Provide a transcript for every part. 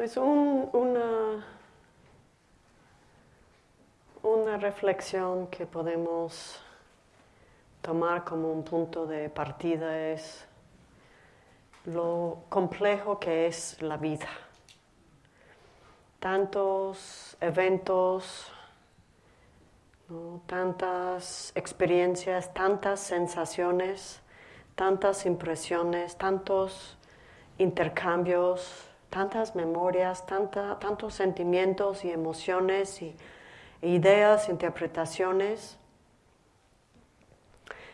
Pues una, una reflexión que podemos tomar como un punto de partida es lo complejo que es la vida. Tantos eventos, tantas experiencias, tantas sensaciones, tantas impresiones, tantos intercambios tantas memorias, tantos sentimientos y emociones y ideas, interpretaciones,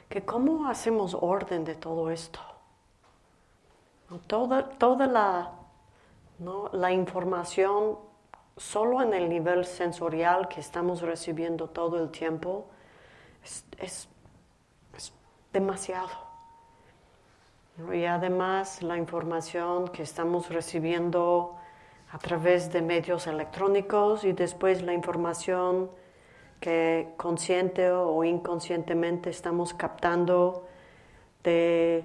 que cómo hacemos orden de todo esto. Toda, toda la, la información solo en el nivel sensorial que estamos recibiendo todo el tiempo es demasiado. Y además la información que estamos recibiendo a través de medios electrónicos y después la información que consciente o inconscientemente estamos captando de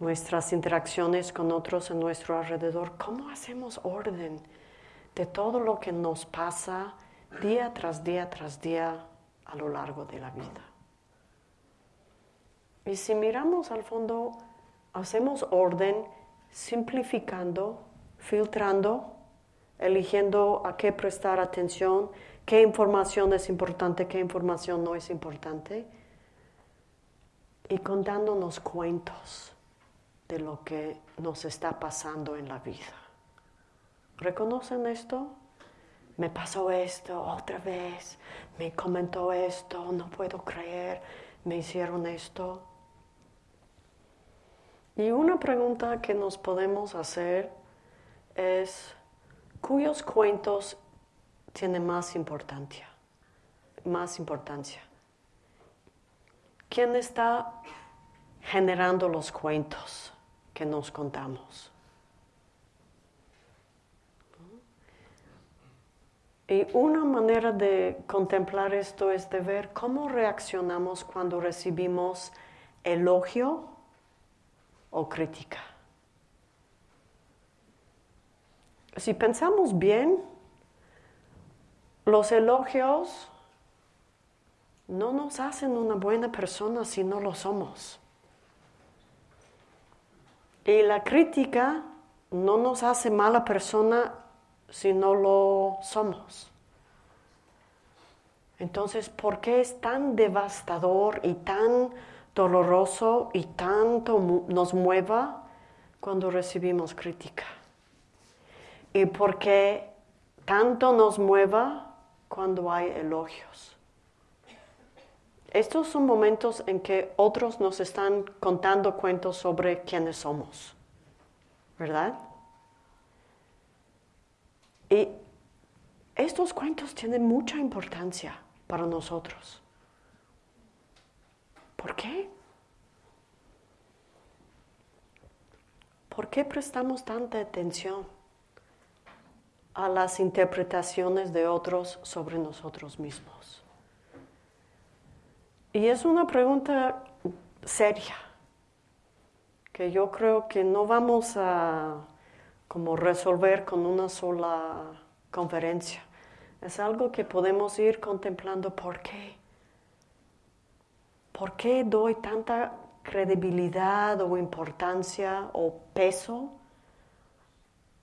nuestras interacciones con otros en nuestro alrededor. ¿Cómo hacemos orden de todo lo que nos pasa día tras día tras día a lo largo de la vida? Y si miramos al fondo, hacemos orden simplificando, filtrando, eligiendo a qué prestar atención, qué información es importante, qué información no es importante, y contándonos cuentos de lo que nos está pasando en la vida. ¿Reconocen esto? Me pasó esto otra vez, me comentó esto, no puedo creer, me hicieron esto. Y una pregunta que nos podemos hacer es, ¿cuyos cuentos tienen más importancia? Más importancia. ¿Quién está generando los cuentos que nos contamos? Y una manera de contemplar esto es de ver cómo reaccionamos cuando recibimos elogio o crítica. Si pensamos bien, los elogios no nos hacen una buena persona si no lo somos. Y la crítica no nos hace mala persona si no lo somos. Entonces, ¿por qué es tan devastador y tan doloroso y tanto nos mueva cuando recibimos crítica. Y porque tanto nos mueva cuando hay elogios. Estos son momentos en que otros nos están contando cuentos sobre quiénes somos, ¿verdad? Y estos cuentos tienen mucha importancia para nosotros. ¿Por qué? ¿Por qué prestamos tanta atención a las interpretaciones de otros sobre nosotros mismos? Y es una pregunta seria, que yo creo que no vamos a como resolver con una sola conferencia. Es algo que podemos ir contemplando por qué. ¿Por qué doy tanta credibilidad o importancia o peso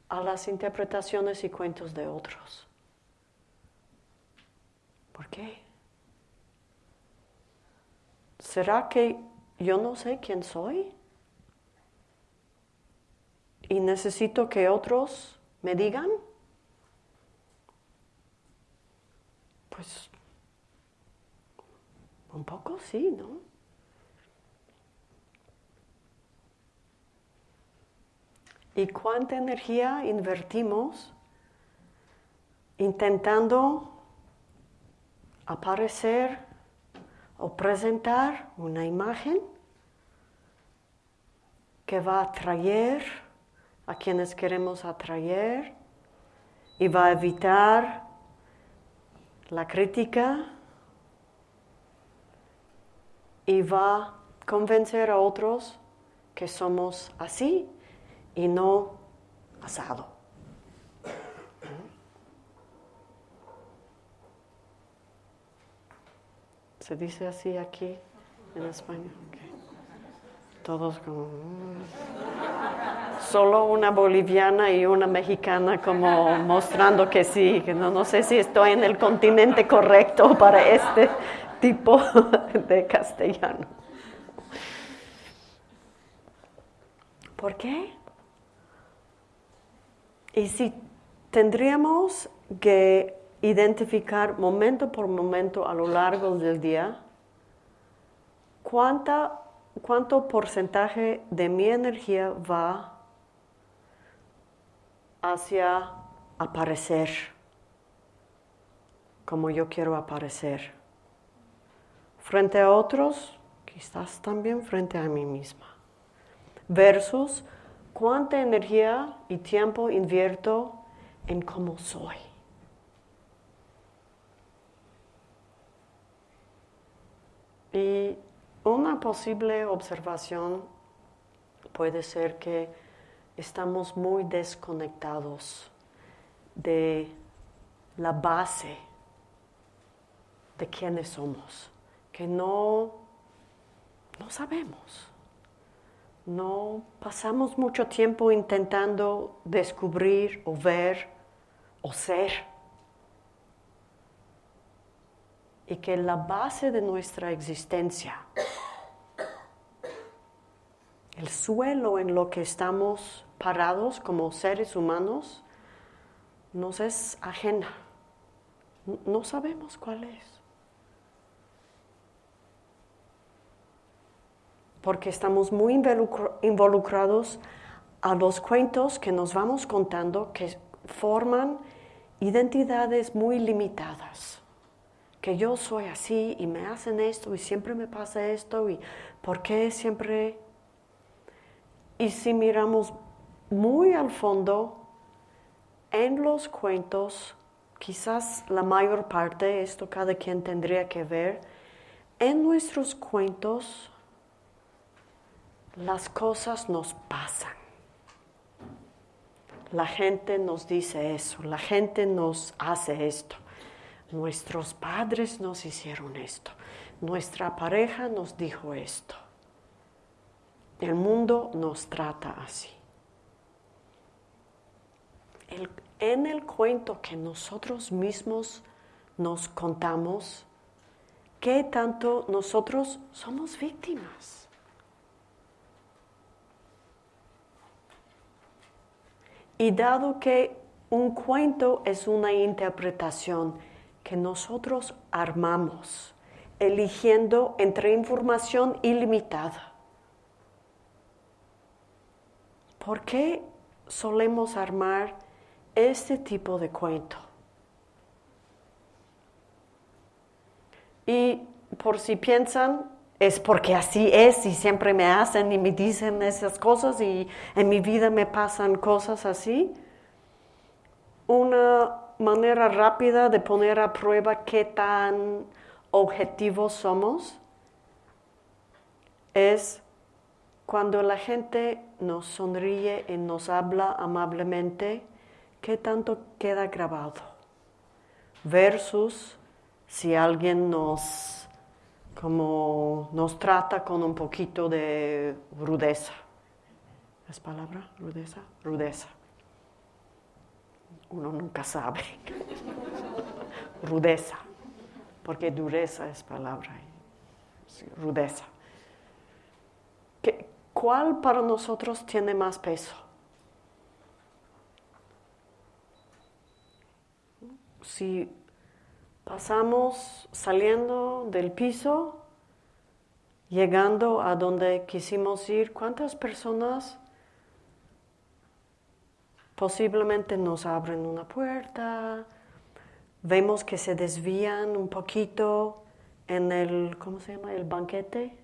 a las interpretaciones y cuentos de otros? ¿Por qué? ¿Será que yo no sé quién soy? ¿Y necesito que otros me digan? Pues un poco sí, ¿no? ¿Y cuánta energía invertimos intentando aparecer o presentar una imagen que va a atraer a quienes queremos atraer y va a evitar la crítica y va a convencer a otros que somos así y no asado. ¿Se dice así aquí en España? Todos como... Mm". Solo una boliviana y una mexicana como mostrando que sí, que no, no sé si estoy en el continente correcto para este tipo de castellano. ¿Por qué? Y si tendríamos que identificar momento por momento a lo largo del día cuánta, cuánto porcentaje de mi energía va hacia aparecer como yo quiero aparecer. Frente a otros, quizás también frente a mí misma. Versus cuánta energía y tiempo invierto en cómo soy. Y una posible observación puede ser que estamos muy desconectados de la base de quiénes somos, que no, no sabemos. No pasamos mucho tiempo intentando descubrir o ver o ser. Y que la base de nuestra existencia el suelo en lo que estamos parados como seres humanos nos es ajena. No sabemos cuál es. Porque estamos muy involucrados a los cuentos que nos vamos contando que forman identidades muy limitadas. Que yo soy así y me hacen esto y siempre me pasa esto y por qué siempre y si miramos muy al fondo, en los cuentos, quizás la mayor parte, esto cada quien tendría que ver, en nuestros cuentos las cosas nos pasan. La gente nos dice eso, la gente nos hace esto. Nuestros padres nos hicieron esto, nuestra pareja nos dijo esto. El mundo nos trata así. en el cuento que nosotros mismos nos contamos, ¿qué tanto nosotros somos víctimas? Y dado que un cuento es una interpretación que nosotros armamos, eligiendo entre información ilimitada, ¿Por qué solemos armar este tipo de cuento? Y por si piensan, es porque así es y siempre me hacen y me dicen esas cosas y en mi vida me pasan cosas así. Una manera rápida de poner a prueba qué tan objetivos somos es cuando la gente nos sonríe y nos habla amablemente, ¿qué tanto queda grabado? Versus si alguien nos, como nos trata con un poquito de rudeza. ¿Es palabra? Rudeza. Rudeza. Uno nunca sabe. rudeza. Porque dureza es palabra. rudeza. ¿cuál para nosotros tiene más peso? Si pasamos saliendo del piso, llegando a donde quisimos ir, ¿cuántas personas posiblemente nos abren una puerta? Vemos que se desvían un poquito en el, ¿cómo se llama? El banquete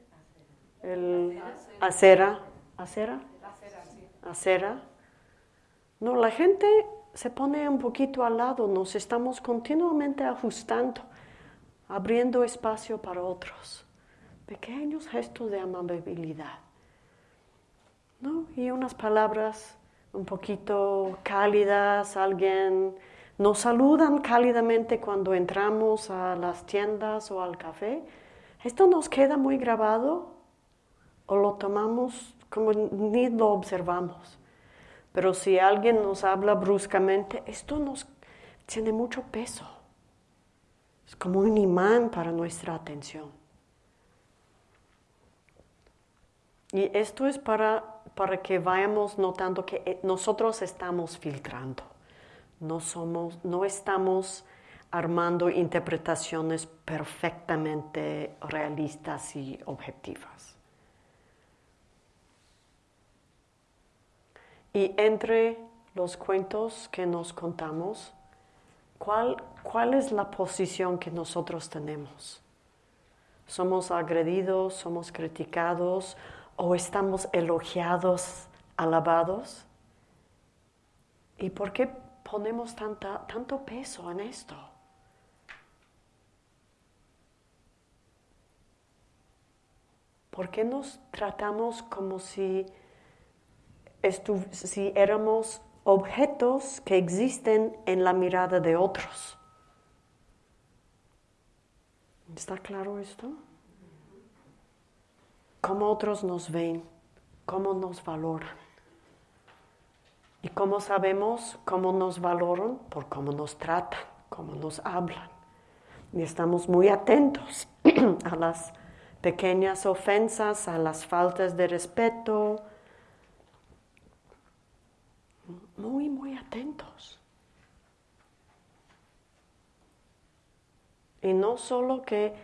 el acera, acera, acera. No, la gente se pone un poquito al lado, nos estamos continuamente ajustando, abriendo espacio para otros. Pequeños gestos de amabilidad. ¿No? Y unas palabras un poquito cálidas, alguien nos saludan cálidamente cuando entramos a las tiendas o al café ¿esto nos queda muy grabado o lo tomamos como ni lo observamos? Pero si alguien nos habla bruscamente, esto nos tiene mucho peso. Es como un imán para nuestra atención. Y esto es para, para que vayamos notando que eh, nosotros estamos filtrando. No, somos, no estamos armando interpretaciones perfectamente realistas y objetivas. Y entre los cuentos que nos contamos, ¿cuál, cuál es la posición que nosotros tenemos? ¿Somos agredidos, somos criticados o estamos elogiados, alabados? ¿Y por qué ponemos tanta, tanto peso en esto? ¿Por qué nos tratamos como si, si éramos objetos que existen en la mirada de otros? ¿Está claro esto? ¿Cómo otros nos ven? ¿Cómo nos valoran? ¿Y cómo sabemos cómo nos valoran? Por cómo nos tratan, cómo nos hablan. Y estamos muy atentos a las pequeñas ofensas, a las faltas de respeto. Muy, muy atentos. Y no solo que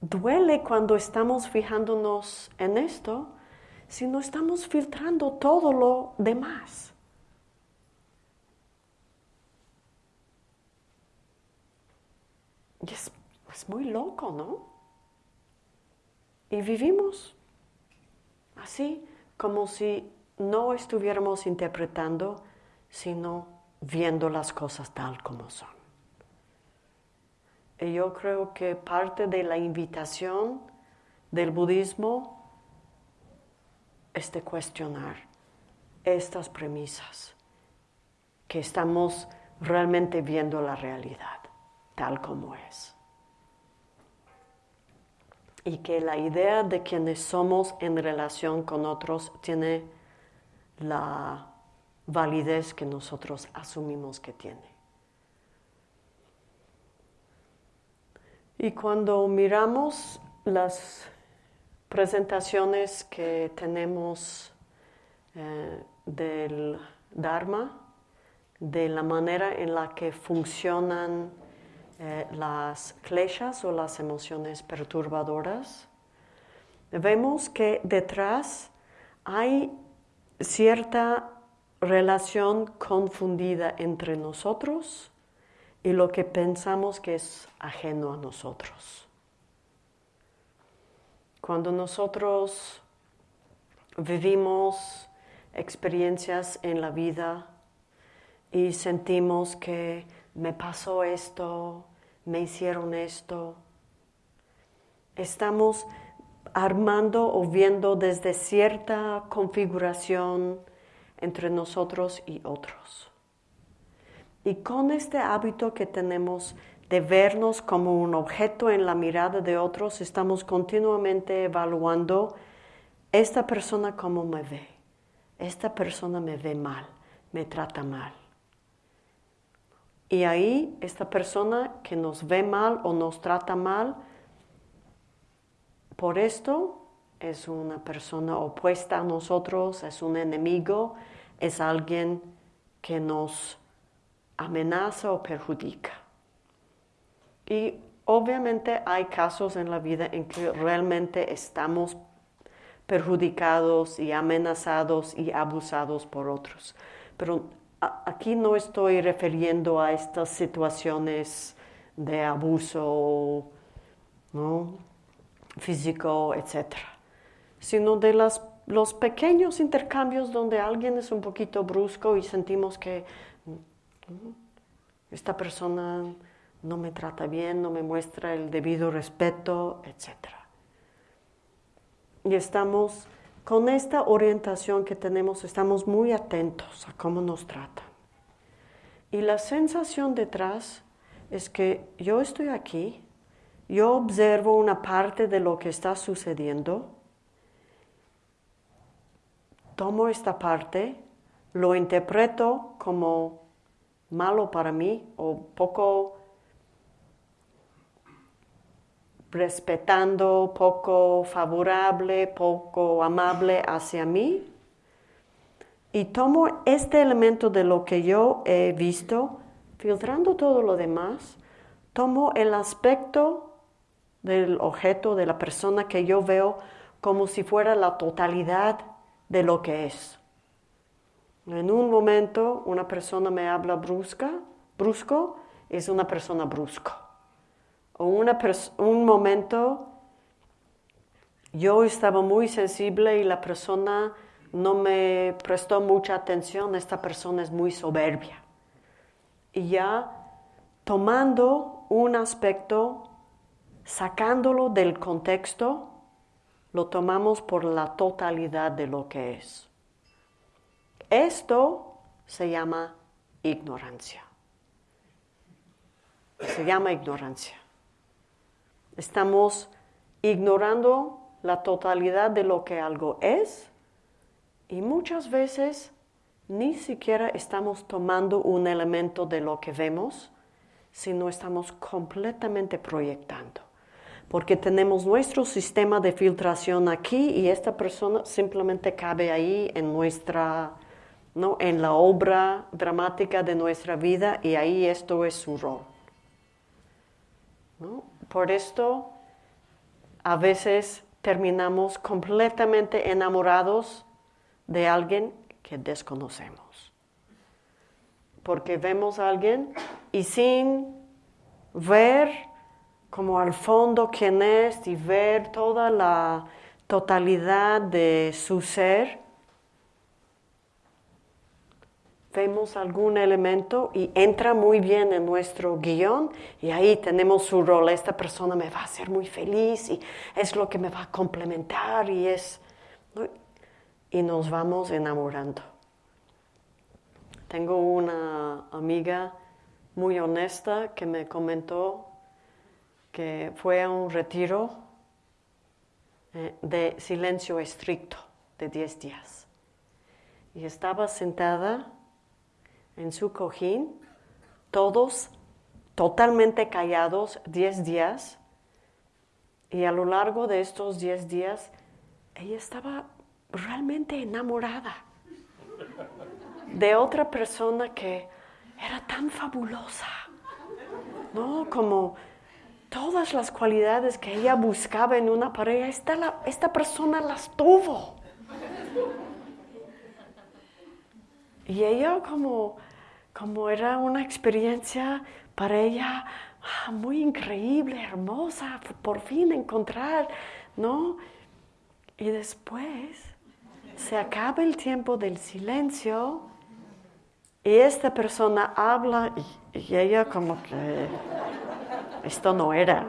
duele cuando estamos fijándonos en esto, sino estamos filtrando todo lo demás. Y es, es muy loco, ¿no? Y vivimos así, como si no estuviéramos interpretando, sino viendo las cosas tal como son. Y yo creo que parte de la invitación del budismo es de cuestionar estas premisas, que estamos realmente viendo la realidad tal como es y que la idea de quienes somos en relación con otros tiene la validez que nosotros asumimos que tiene. Y cuando miramos las presentaciones que tenemos eh, del Dharma, de la manera en la que funcionan eh, las kleshas o las emociones perturbadoras, vemos que detrás hay cierta relación confundida entre nosotros y lo que pensamos que es ajeno a nosotros. Cuando nosotros vivimos experiencias en la vida y sentimos que me pasó esto, me hicieron esto. Estamos armando o viendo desde cierta configuración entre nosotros y otros. Y con este hábito que tenemos de vernos como un objeto en la mirada de otros, estamos continuamente evaluando esta persona cómo me ve. Esta persona me ve mal, me trata mal. Y ahí esta persona que nos ve mal o nos trata mal, por esto es una persona opuesta a nosotros, es un enemigo, es alguien que nos amenaza o perjudica. Y obviamente hay casos en la vida en que realmente estamos perjudicados y amenazados y abusados por otros. Pero aquí no estoy refiriendo a estas situaciones de abuso físico, etc., sino de los pequeños intercambios donde alguien es un poquito brusco y sentimos que mm, esta persona no me trata bien, no me muestra el debido respeto, etc. Y estamos con esta orientación que tenemos estamos muy atentos a cómo nos trata. Y la sensación detrás es que yo estoy aquí yo observo una parte de lo que está sucediendo, tomo esta parte, lo interpreto como malo para mí o poco respetando, poco favorable, poco amable hacia mí. Y tomo este elemento de lo que yo he visto, filtrando todo lo demás, tomo el aspecto del objeto, de la persona que yo veo como si fuera la totalidad de lo que es. En un momento una persona me habla brusca, brusco, es una persona brusco. O un momento yo estaba muy sensible y la persona no me prestó mucha atención, esta persona es muy soberbia. Y ya tomando un aspecto, sacándolo del contexto, lo tomamos por la totalidad de lo que es. Esto se llama ignorancia. Se llama ignorancia. Estamos ignorando la totalidad de lo que algo es y muchas veces ni siquiera estamos tomando un elemento de lo que vemos, sino estamos completamente proyectando. Porque tenemos nuestro sistema de filtración aquí y esta persona simplemente cabe ahí en nuestra ¿no? en la obra dramática de nuestra vida y ahí esto es su rol. Por esto a veces terminamos completamente enamorados de alguien que desconocemos. Porque vemos a alguien y sin ver como al fondo quién es y ver toda la totalidad de su ser, vemos algún elemento y entra muy bien en nuestro guion y ahí tenemos su rol. Esta persona me va a hacer muy feliz y es lo que me va a complementar y es... Y nos vamos enamorando. Tengo una amiga muy honesta que me comentó que fue a un retiro eh, de silencio estricto de 10 días. Y estaba sentada en su cojín, todos totalmente callados, 10 días. Y a lo largo de estos 10 días, ella estaba realmente enamorada de otra persona que era tan fabulosa, ¿no? Como todas las cualidades que ella buscaba en una pareja, esta, esta persona las tuvo. Y ella como, como era una experiencia para ella ah, muy increíble, hermosa, por fin encontrar, ¿no? Y después se acaba el tiempo del silencio y esta persona habla y, y ella como que esto no era.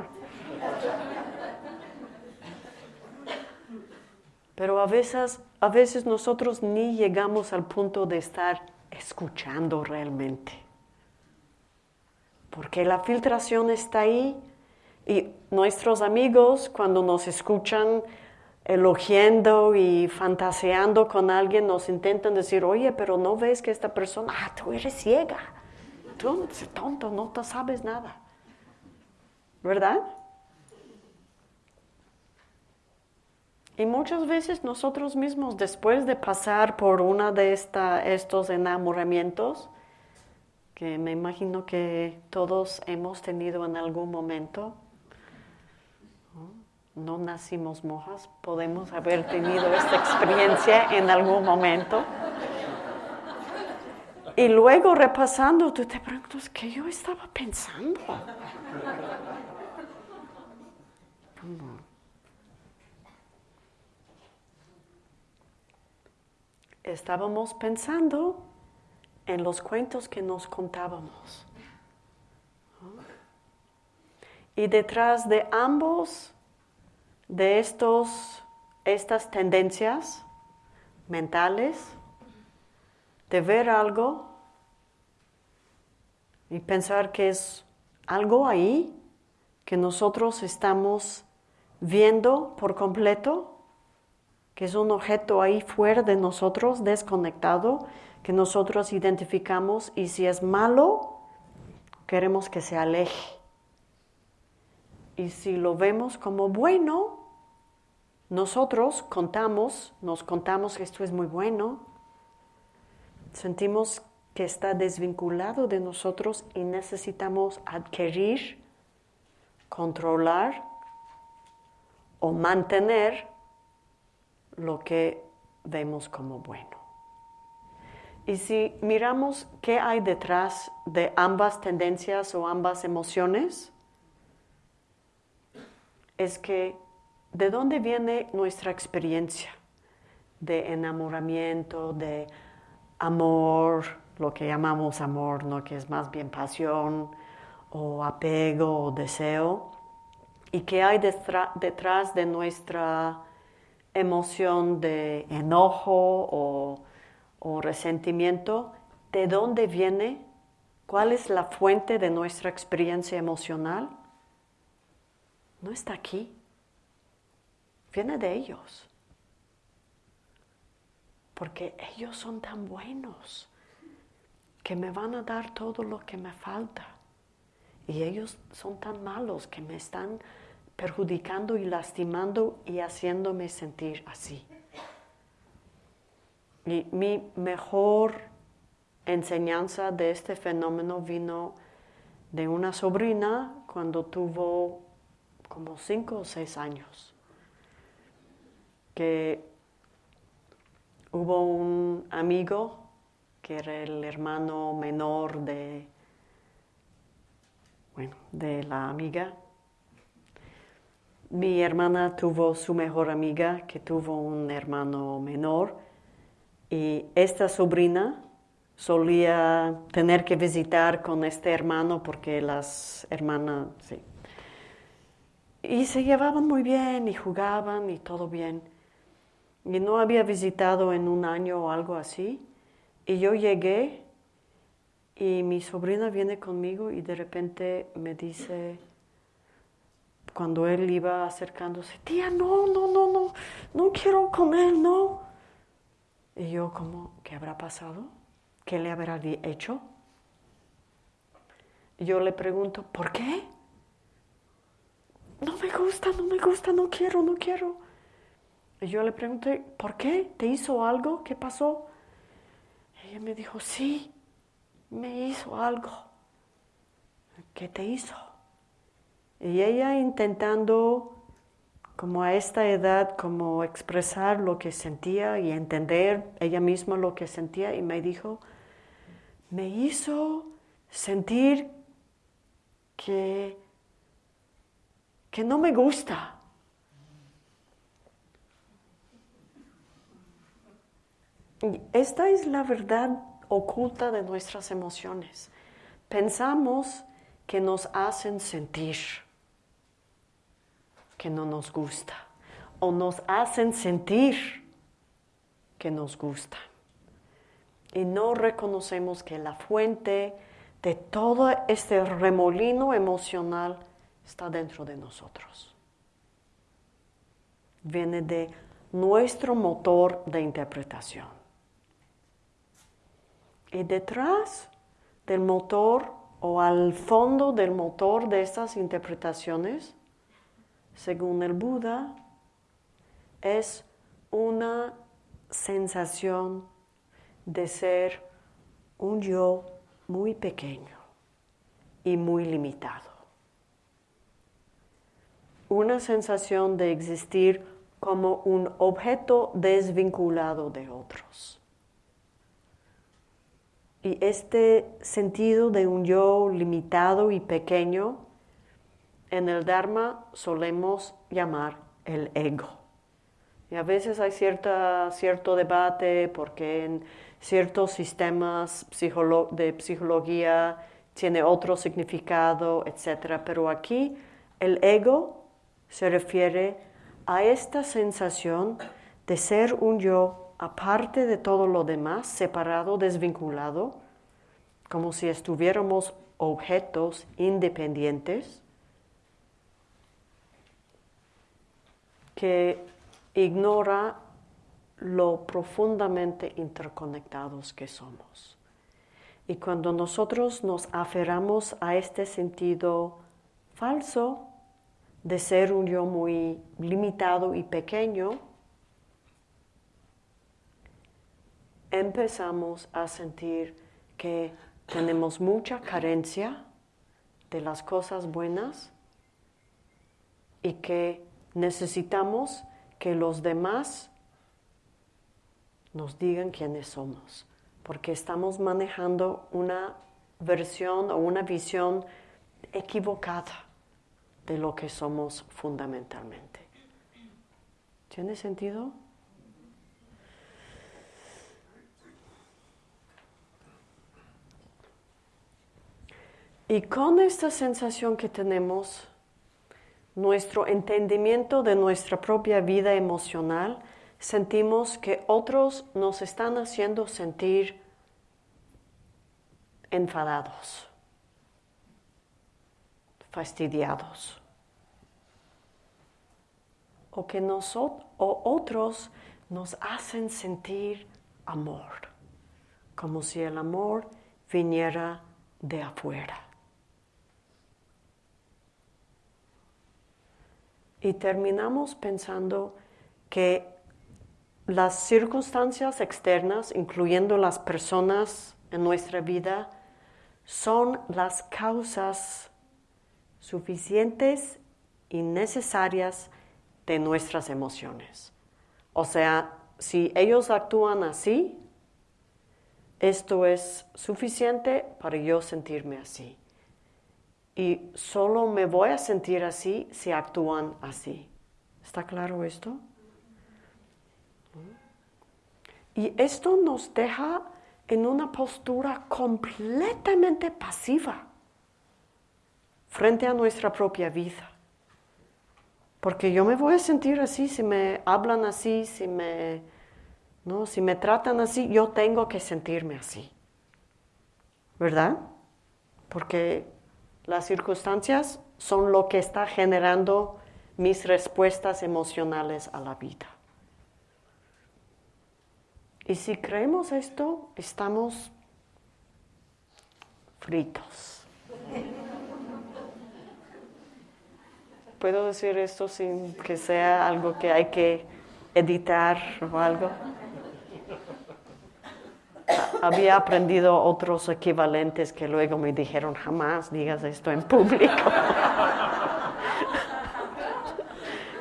Pero a veces a veces nosotros ni llegamos al punto de estar escuchando realmente. Porque la filtración está ahí y nuestros amigos cuando nos escuchan elogiando y fantaseando con alguien nos intentan decir, oye, pero no ves que esta persona, ah, tú eres ciega, tú eres tonto, no te sabes nada. ¿Verdad? Y muchas veces nosotros mismos, después de pasar por uno de estos enamoramientos, que me imagino que todos hemos tenido en algún momento, no nacimos mojas, podemos haber tenido esta experiencia en algún momento. Y luego repasando, tú te preguntas, ¿qué yo estaba pensando? estábamos pensando en los cuentos que nos contábamos. Y detrás de ambos, de estos, estas tendencias mentales, de ver algo y pensar que es algo ahí que nosotros estamos viendo por completo, que es un objeto ahí fuera de nosotros, desconectado, que nosotros identificamos y si es malo, queremos que se aleje. Y si lo vemos como bueno, nosotros contamos, nos contamos que esto es muy bueno, sentimos que está desvinculado de nosotros y necesitamos adquirir, controlar o mantener lo que vemos como bueno. Y si miramos qué hay detrás de ambas tendencias o ambas emociones, es que de dónde viene nuestra experiencia de enamoramiento, de amor, lo que llamamos amor, ¿no? que es más bien pasión o apego o deseo, y qué hay detrás de nuestra emoción de enojo o, o resentimiento, de dónde viene, cuál es la fuente de nuestra experiencia emocional no está aquí. Viene de ellos. Porque ellos son tan buenos que me van a dar todo lo que me falta. Y ellos son tan malos que me están perjudicando y lastimando y haciéndome sentir así. Mi mejor enseñanza de este fenómeno vino de una sobrina cuando tuvo como cinco o seis años, que hubo un amigo que era el hermano menor de, bueno, de la amiga. Mi hermana tuvo su mejor amiga que tuvo un hermano menor y esta sobrina solía tener que visitar con este hermano porque las hermanas, sí, y se llevaban muy bien y jugaban y todo bien. Y no había visitado en un año o algo así. Y yo llegué y mi sobrina viene conmigo y de repente me dice, cuando él iba acercándose, tía, no, no, no, no, no quiero con él, no. Y yo como, ¿qué habrá pasado? ¿Qué le habrá hecho? Yo le pregunto, ¿por qué? no me gusta, no me gusta, no quiero, no quiero. Y yo le pregunté, ¿por qué? ¿Te hizo algo? ¿Qué pasó? ella me dijo, sí, me hizo algo. ¿Qué te hizo? Y ella intentando, como a esta edad, como expresar lo que sentía y entender ella misma lo que sentía, y me dijo, me hizo sentir que que no me gusta. Esta es la verdad oculta de nuestras emociones. Pensamos que nos hacen sentir que no nos gusta o nos hacen sentir que nos gusta. Y no reconocemos que la fuente de todo este remolino emocional está dentro de nosotros. Viene de nuestro motor de interpretación. Y detrás del motor o al fondo del motor de estas interpretaciones, según el Buda, es una sensación de ser un yo muy pequeño y muy limitado una sensación de existir como un objeto desvinculado de otros. Y este sentido de un yo limitado y pequeño, en el Dharma solemos llamar el ego. Y a veces hay cierta, cierto debate porque en ciertos sistemas de psicología tiene otro significado, etc. Pero aquí el ego se refiere a esta sensación de ser un yo aparte de todo lo demás, separado, desvinculado, como si estuviéramos objetos independientes, que ignora lo profundamente interconectados que somos. Y cuando nosotros nos aferramos a este sentido falso de ser un yo muy limitado y pequeño, empezamos a sentir que tenemos mucha carencia de las cosas buenas y que necesitamos que los demás nos digan quiénes somos, porque estamos manejando una versión o una visión equivocada de lo que somos fundamentalmente. ¿Tiene sentido? Y con esta sensación que tenemos, nuestro entendimiento de nuestra propia vida emocional, sentimos que otros nos están haciendo sentir enfadados, fastidiados, o que nosotros o otros nos hacen sentir amor, como si el amor viniera de afuera. Y terminamos pensando que las circunstancias externas, incluyendo las personas en nuestra vida, son las causas suficientes y necesarias de nuestras emociones. O sea, si ellos actúan así, esto es suficiente para yo sentirme así. Y solo me voy a sentir así si actúan así. ¿Está claro esto? Y esto nos deja en una postura completamente pasiva frente a nuestra propia vida. Porque yo me voy a sentir así si me hablan así, si me, ¿no? si me tratan así, yo tengo que sentirme así. ¿Verdad? Porque las circunstancias son lo que está generando mis respuestas emocionales a la vida. Y si creemos esto, estamos fritos. ¿Puedo decir esto sin que sea algo que hay que editar o algo? Había aprendido otros equivalentes que luego me dijeron, jamás digas esto en público.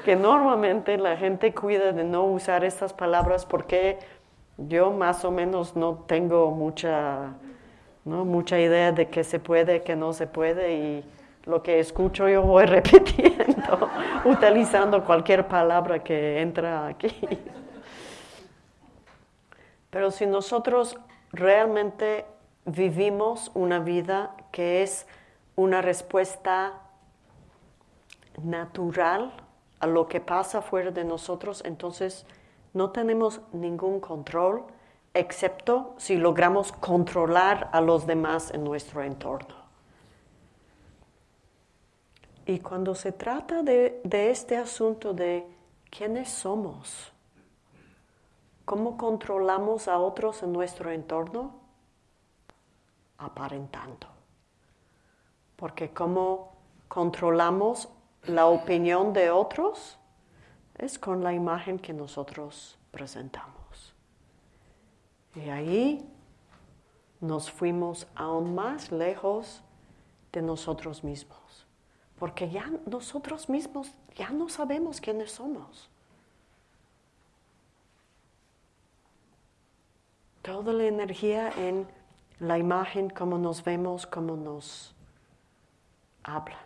que normalmente la gente cuida de no usar estas palabras porque yo más o menos no tengo mucha, ¿no? mucha idea de qué se puede, qué no se puede y lo que escucho yo voy repitiendo, utilizando cualquier palabra que entra aquí. Pero si nosotros realmente vivimos una vida que es una respuesta natural a lo que pasa fuera de nosotros, entonces no tenemos ningún control excepto si logramos controlar a los demás en nuestro entorno. Y cuando se trata de, este asunto de quiénes somos, cómo controlamos a otros en nuestro entorno, aparentando. Porque cómo controlamos la opinión de otros, es con la imagen que nosotros presentamos. Y ahí nos fuimos aún más lejos de nosotros mismos, porque ya nosotros mismos ya no sabemos quiénes somos. Toda la energía en la imagen, cómo nos vemos, cómo nos hablan.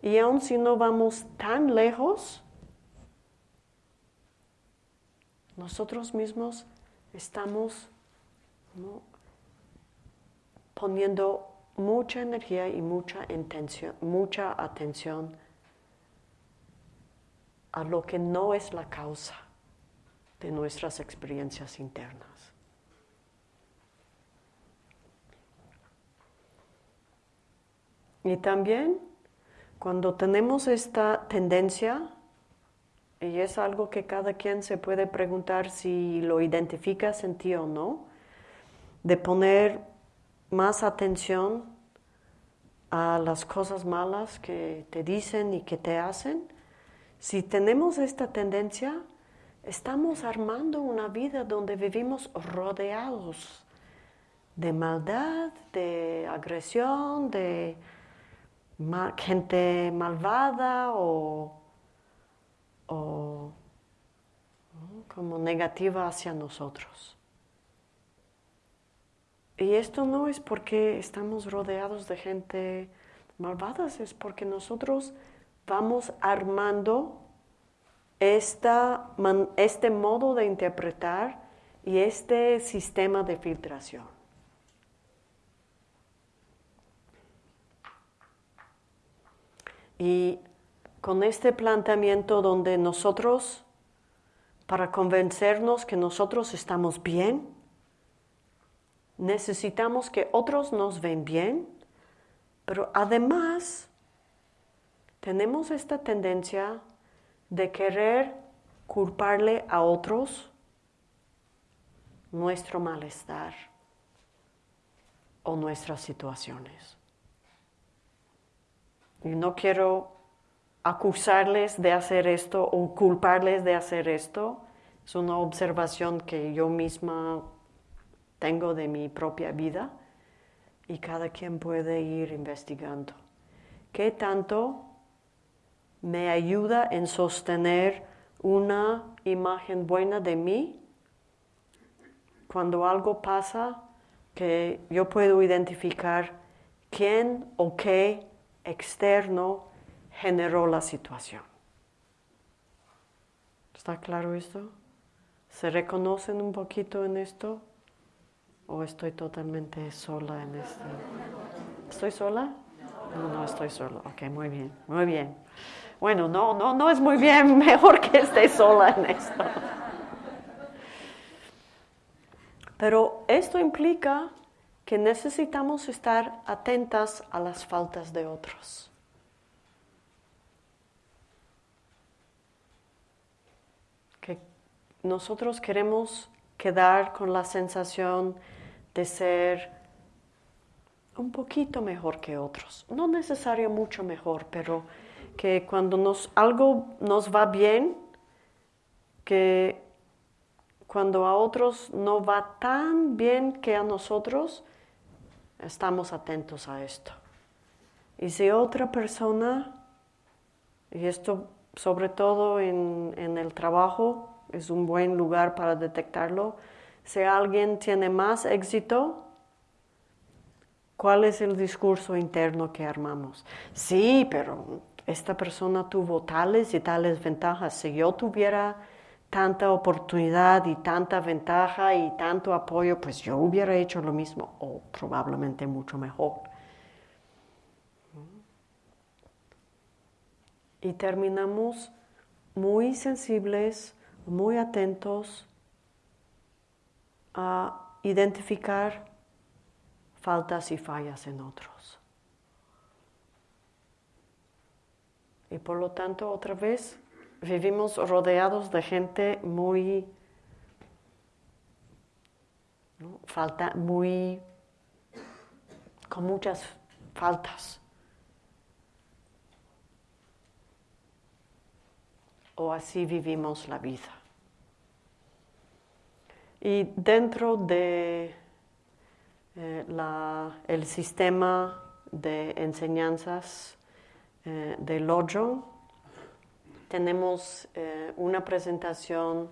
Y aun si no vamos tan lejos, nosotros mismos estamos poniendo mucha energía y mucha, intención, mucha atención a lo que no es la causa de nuestras experiencias internas. Y también cuando tenemos esta tendencia Y es algo que cada quien se puede preguntar si lo identificas en ti o no, de poner más atención a las cosas malas que te dicen y que te hacen. Si tenemos esta tendencia, estamos armando una vida donde vivimos rodeados de maldad, de agresión, de gente malvada o o como negativa hacia nosotros. Y esto no es porque estamos rodeados de gente malvada, es porque nosotros vamos armando esta, este modo de interpretar y este sistema de filtración. Y con este planteamiento donde nosotros, para convencernos que nosotros estamos bien, necesitamos que otros nos ven bien, pero además tenemos esta tendencia de querer culparle a otros nuestro malestar o nuestras situaciones. Y no quiero acusarles de hacer esto o culparles de hacer esto. Es una observación que yo misma tengo de mi propia vida y cada quien puede ir investigando. ¿Qué tanto me ayuda en sostener una imagen buena de mí cuando algo pasa que yo puedo identificar quién o qué externo generó la situación. ¿Está claro esto? ¿Se reconocen un poquito en esto? ¿O estoy totalmente sola en esto? ¿Estoy sola? No, no estoy sola. Ok, muy bien, muy bien. Bueno, no, no, no es muy bien, mejor que esté sola en esto. Pero esto implica que necesitamos estar atentas a las faltas de otros. nosotros queremos quedar con la sensación de ser un poquito mejor que otros. No necesario mucho mejor, pero que cuando nos, algo nos va bien, que cuando a otros no va tan bien que a nosotros, estamos atentos a esto. Y si otra persona, y esto sobre todo en, en el trabajo, es un buen lugar para detectarlo. Si alguien tiene más éxito, ¿cuál es el discurso interno que armamos? Sí, pero esta persona tuvo tales y tales ventajas. Si yo tuviera tanta oportunidad y tanta ventaja y tanto apoyo, pues yo hubiera hecho lo mismo o probablemente mucho mejor. Y terminamos muy sensibles muy atentos a identificar faltas y fallas en otros. Y por lo tanto, otra vez, vivimos rodeados de gente muy, falta, muy, con muchas faltas. o así vivimos la vida. Y dentro de eh, el sistema de enseñanzas eh, de Lojong, tenemos eh, una presentación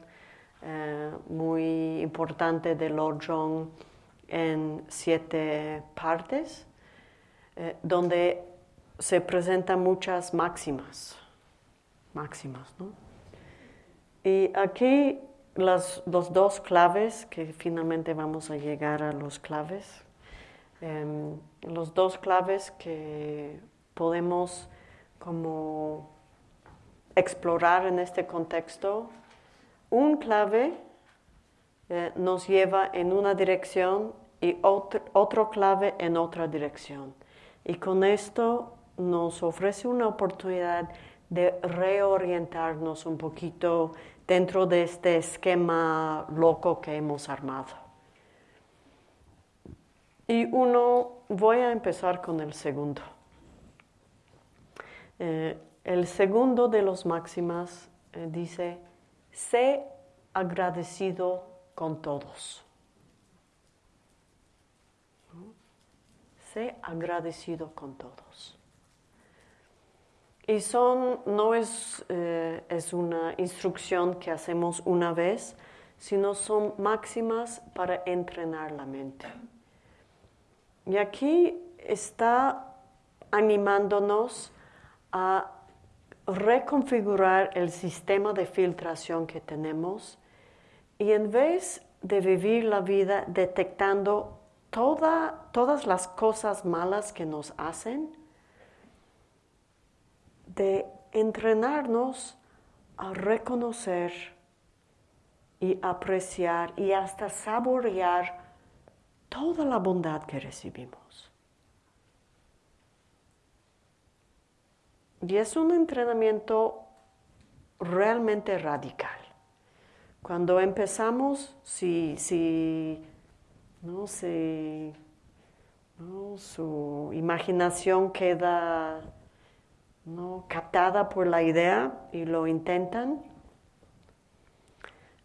muy importante de Lojong en siete partes, donde se presentan muchas máximas máximas. ¿no? Y aquí las, los dos claves, que finalmente vamos a llegar a los claves, em, los dos claves que podemos como explorar en este contexto, un clave eh, nos lleva en una dirección y otro, otro clave en otra dirección. Y con esto nos ofrece una oportunidad de reorientarnos un poquito dentro de este esquema loco que hemos armado. Y uno, voy a empezar con el segundo. Eh, el segundo de los máximas eh, dice, sé agradecido con todos. Sé agradecido con todos. Y son, no es, eh, es una instrucción que hacemos una vez, sino son máximas para entrenar la mente. Y aquí está animándonos a reconfigurar el sistema de filtración que tenemos y en vez de vivir la vida detectando todas las cosas malas que nos hacen, de entrenarnos a reconocer y apreciar y hasta saborear toda la bondad que recibimos. Y es un entrenamiento realmente radical. Cuando empezamos, si, si, no, no, su imaginación queda ¿no? captada por la idea y lo intentan,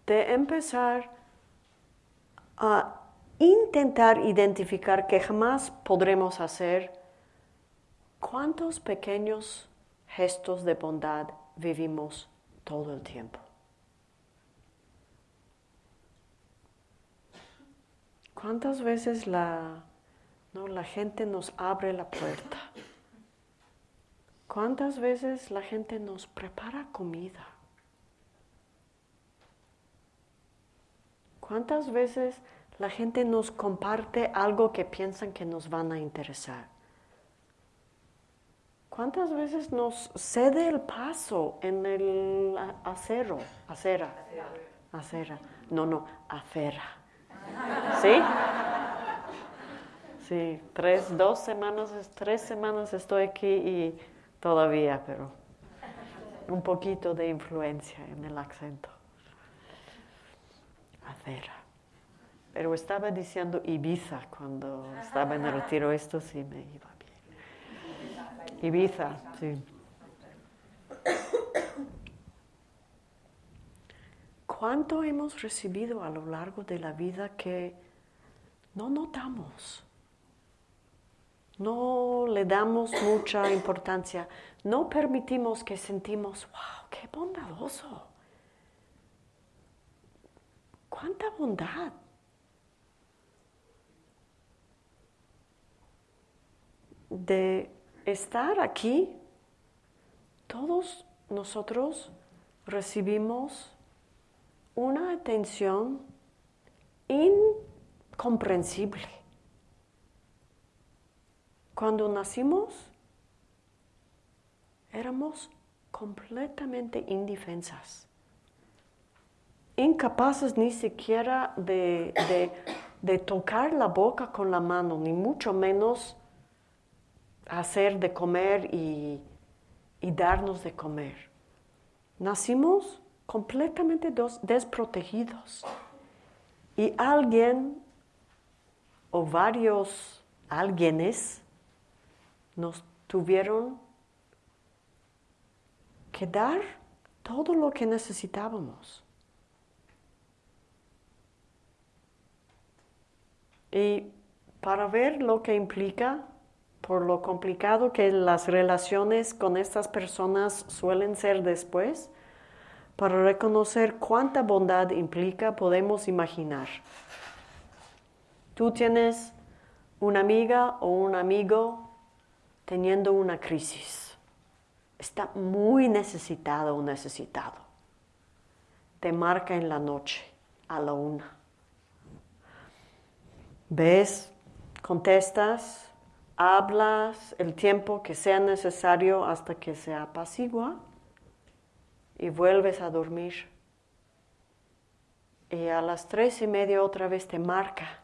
de empezar a intentar identificar que jamás podremos hacer cuántos pequeños gestos de bondad vivimos todo el tiempo. ¿Cuántas veces la, no, la gente nos abre la puerta? ¿Cuántas veces la gente nos prepara comida? ¿Cuántas veces la gente nos comparte algo que piensan que nos van a interesar? ¿Cuántas veces nos cede el paso en el acero? Acera. Acera. No, no, acera. ¿Sí? Sí, tres, dos semanas, tres semanas estoy aquí y todavía, pero un poquito de influencia en el acento. Acera. Pero estaba diciendo Ibiza cuando estaba en el retiro, esto sí me iba. Ibiza, sí. ¿Cuánto hemos recibido a lo largo de la vida que no notamos? No le damos mucha importancia, no permitimos que sentimos, wow, qué bondadoso. ¿Cuánta bondad? De estar aquí, todos nosotros recibimos una atención incomprensible. Cuando nacimos, éramos completamente indefensas, incapaces ni siquiera de, tocar la boca con la mano, ni mucho menos hacer de comer y, y darnos de comer. Nacimos completamente desprotegidos. Y alguien o varios alguienes nos tuvieron que dar todo lo que necesitábamos. Y para ver lo que implica, por lo complicado que las relaciones con estas personas suelen ser después, para reconocer cuánta bondad implica, podemos imaginar. Tú tienes una amiga o un amigo teniendo una crisis. Está muy necesitado o necesitado. Te marca en la noche a la una. Ves, contestas, hablas el tiempo que sea necesario hasta que se apacigua y vuelves a dormir. Y a las tres y media otra vez te marca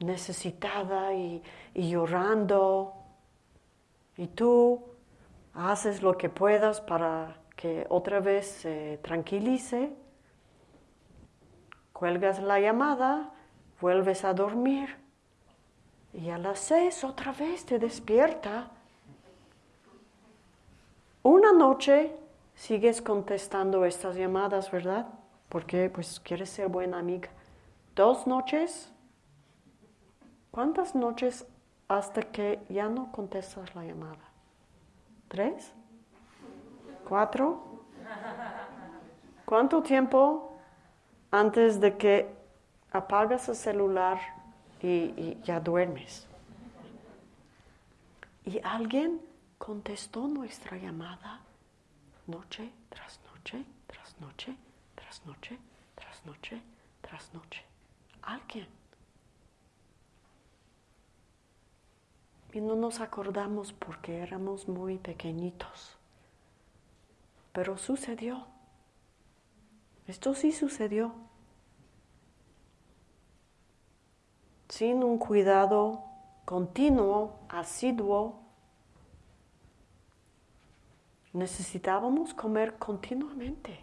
necesitada y, llorando. Y tú haces lo que puedas para que otra vez se tranquilice, cuelgas la llamada, vuelves a dormir y a las seis otra vez te despierta. Una noche sigues contestando estas llamadas, ¿verdad? Porque pues quieres ser buena amiga. Dos noches. ¿Cuántas noches hasta que ya no contestas la llamada? ¿Tres? ¿Cuatro? ¿Cuánto tiempo antes de que apagas el celular y, ya duermes? Y alguien contestó nuestra llamada noche tras noche, tras noche, tras noche, tras noche, tras noche. Alguien. Y no nos acordamos porque éramos muy pequeñitos. Pero sucedió. Esto sí sucedió. Sin un cuidado continuo, asiduo, necesitábamos comer continuamente.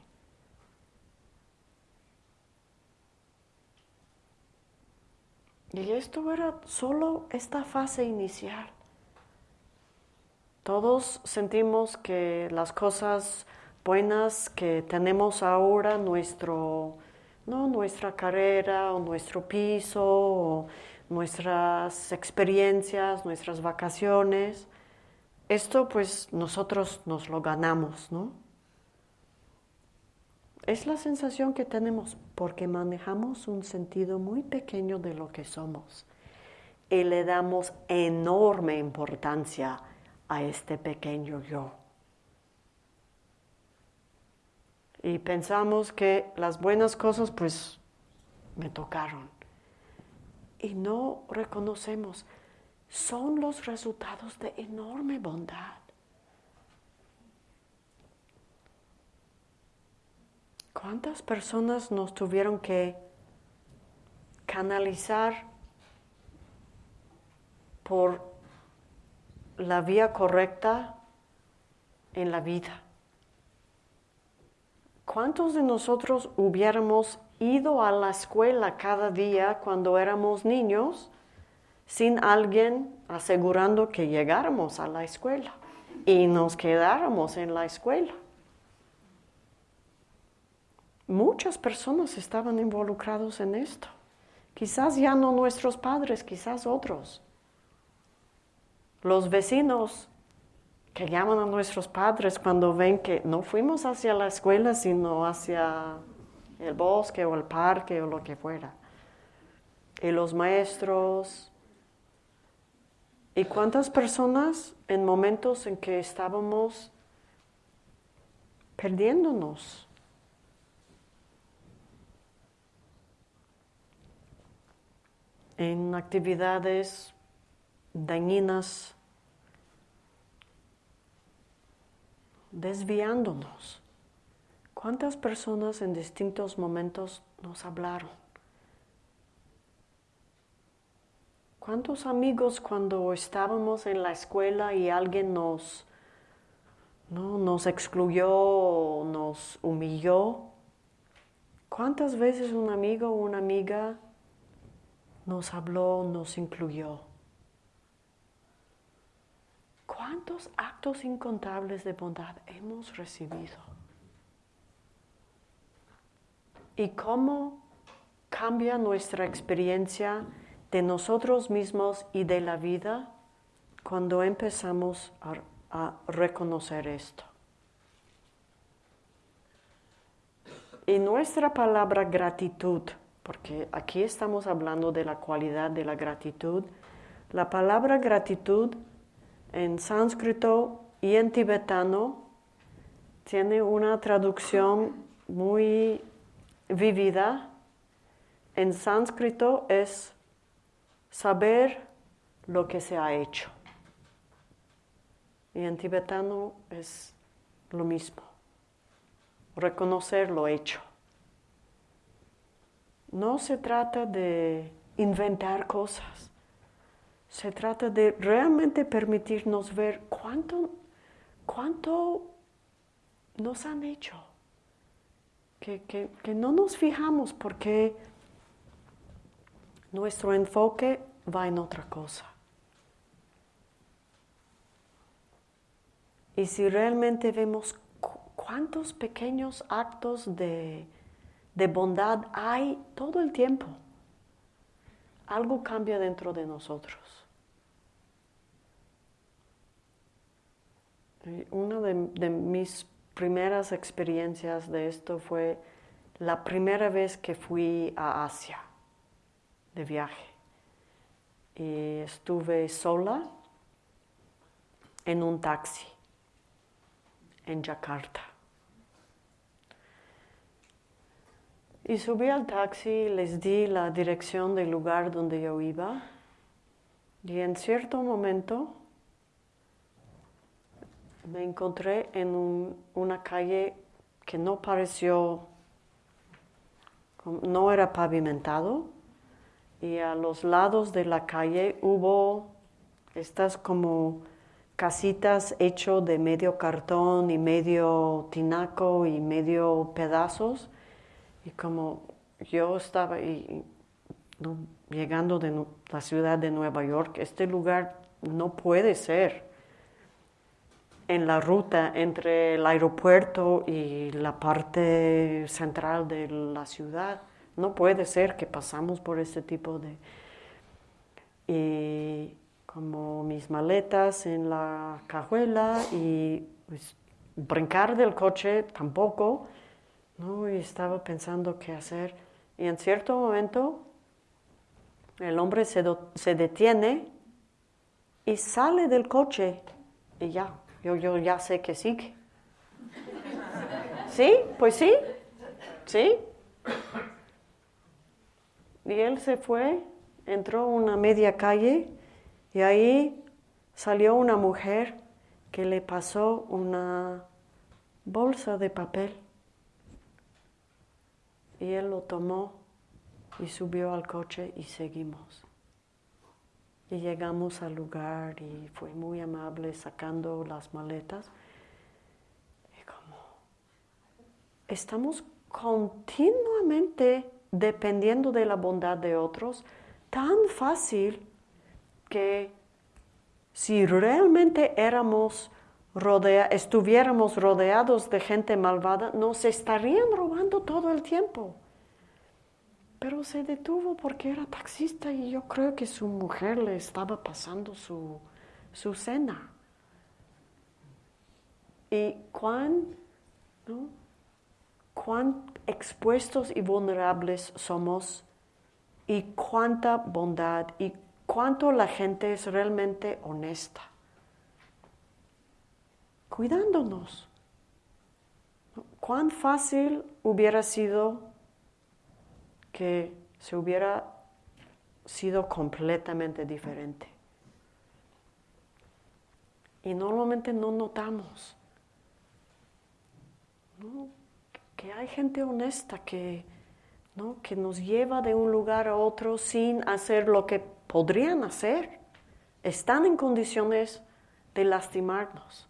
Y esto era solo esta fase inicial. Todos sentimos que las cosas buenas que tenemos ahora, nuestro, ¿no? nuestra carrera o nuestro piso, o nuestras experiencias, nuestras vacaciones, esto pues nosotros nos lo ganamos, ¿no? Es la sensación que tenemos porque manejamos un sentido muy pequeño de lo que somos y le damos enorme importancia a este pequeño yo. Y pensamos que las buenas cosas pues me tocaron. Y no reconocemos, son los resultados de enorme bondad. ¿Cuántas personas nos tuvieron que canalizar por la vía correcta en la vida? ¿Cuántos de nosotros hubiéramos ido a la escuela cada día cuando éramos niños sin alguien asegurando que llegáramos a la escuela y nos quedáramos en la escuela? Muchas personas estaban involucrados en esto. Quizás ya no nuestros padres, quizás otros. Los vecinos que llaman a nuestros padres cuando ven que no fuimos hacia la escuela, sino hacia el bosque o el parque o lo que fuera. Y los maestros. ¿Y cuántas personas en momentos en que estábamos perdiéndonos? en actividades dañinas, desviándonos. ¿Cuántas personas en distintos momentos nos hablaron? ¿Cuántos amigos cuando estábamos en la escuela y alguien nos, ¿no? nos excluyó, nos humilló? ¿Cuántas veces un amigo o una amiga nos habló, nos incluyó. ¿Cuántos actos incontables de bondad hemos recibido? ¿Y cómo cambia nuestra experiencia de nosotros mismos y de la vida cuando empezamos a, reconocer esto? Y nuestra palabra gratitud porque aquí estamos hablando de la cualidad de la gratitud. La palabra gratitud en sánscrito y en tibetano tiene una traducción muy vivida. En sánscrito es saber lo que se ha hecho. Y en tibetano es lo mismo, reconocer lo hecho. No se trata de inventar cosas, se trata de realmente permitirnos ver cuánto, ¿cuánto nos han hecho? Que, que, que no nos fijamos porque nuestro enfoque va en otra cosa. Y si realmente vemos cuántos pequeños actos de, de bondad hay todo el tiempo, algo cambia dentro de nosotros. Una de, mis primeras experiencias de esto fue la primera vez que fui a Asia de viaje. Y estuve sola en un taxi en Yakarta. Y subí al taxi, les di la dirección del lugar donde yo iba y en cierto momento me encontré en una calle que no pareció, no era pavimentado. Y a los lados de la calle hubo estas como casitas hecho de medio cartón y medio tinaco y medio pedazos. Y como yo estaba llegando de la ciudad de Nueva York, este lugar no puede ser en la ruta entre el aeropuerto y la parte central de la ciudad. No puede ser que pasamos por este tipo de... Y como mis maletas en la cajuela y pues, brincar del coche tampoco, ¿no? Y estaba pensando qué hacer. Y en cierto momento el hombre se, se detiene y sale del coche y ya, yo, yo ya sé que sigue. ¿Sí? Pues sí, sí. Y él se fue, entró una media calle y ahí salió una mujer que le pasó una bolsa de papel. Y él lo tomó y subió al coche y seguimos. Y llegamos al lugar y fue muy amable sacando las maletas. Y como estamos continuamente dependiendo de la bondad de otros, tan fácil que si realmente éramos rodea, estuviéramos rodeados de gente malvada, nos estarían robando todo el tiempo. Pero se detuvo porque era taxista y yo creo que su mujer le estaba pasando su, su cena. Y cuán, ¿no? cuán expuestos y vulnerables somos y cuánta bondad y cuánto la gente es realmente honesta, cuidándonos. Cuán fácil hubiera sido que se hubiera sido completamente diferente. Y normalmente no notamos. ¿no? que hay gente honesta que, ¿no? que nos lleva de un lugar a otro sin hacer lo que podrían hacer. Están en condiciones de lastimarnos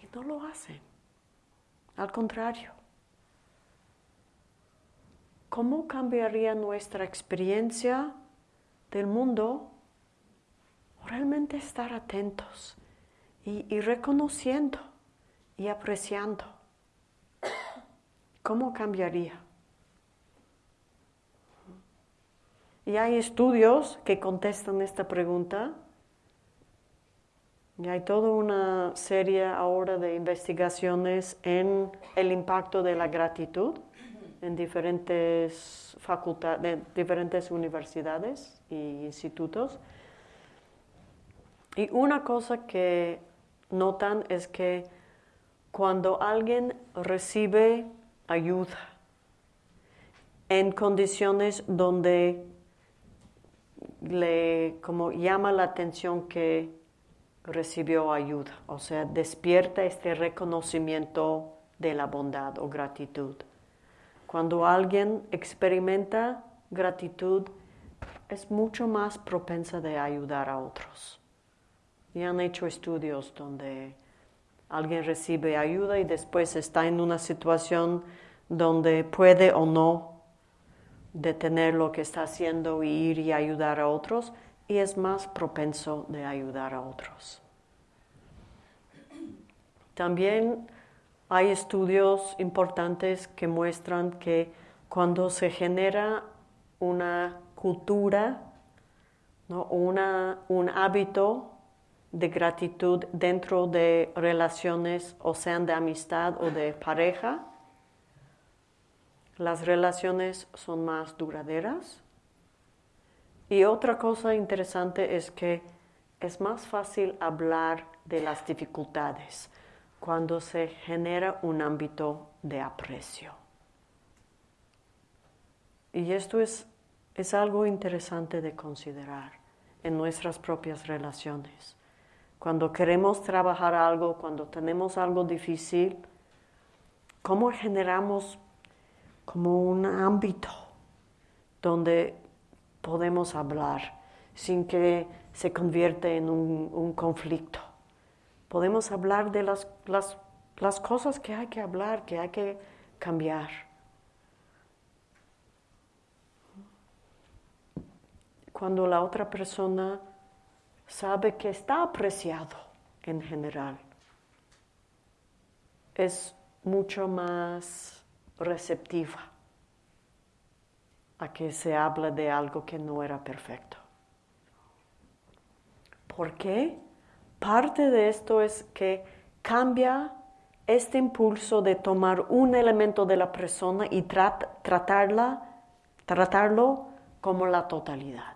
y no lo hacen. Al contrario. ¿Cómo cambiaría nuestra experiencia del mundo? Realmente estar atentos y, reconociendo y apreciando ¿Cómo cambiaría? Y hay estudios que contestan esta pregunta. Y hay toda una serie ahora de investigaciones en el impacto de la gratitud en diferentes facultades, diferentes universidades e institutos. Y una cosa que notan es que cuando alguien recibe ayuda en condiciones donde le como llama la atención que recibió ayuda, o sea, despierta este reconocimiento de la bondad o gratitud. Cuando alguien experimenta gratitud, es mucho más propensa de ayudar a otros. Y han hecho estudios donde alguien recibe ayuda y después está en una situación donde puede o no detener lo que está haciendo y ir y ayudar a otros y es más propenso de ayudar a otros. También hay estudios importantes que muestran que cuando se genera una cultura ¿no? una, un hábito de gratitud dentro de relaciones, o sean de amistad o de pareja, las relaciones son más duraderas. Y otra cosa interesante es que es más fácil hablar de las dificultades cuando se genera un ámbito de aprecio. Y esto es, es algo interesante de considerar en nuestras propias relaciones. Cuando queremos trabajar algo, cuando tenemos algo difícil, ¿cómo generamos como un ámbito donde podemos hablar sin que se convierta en un, conflicto? Podemos hablar de las, las, las cosas que hay que hablar, que hay que cambiar. Cuando la otra persona sabe que está apreciado en general, es mucho más receptiva a que se habla de algo que no era perfecto. ¿Por qué? Parte de esto es que cambia este impulso de tomar un elemento de la persona y tratarla, tratarlo como la totalidad.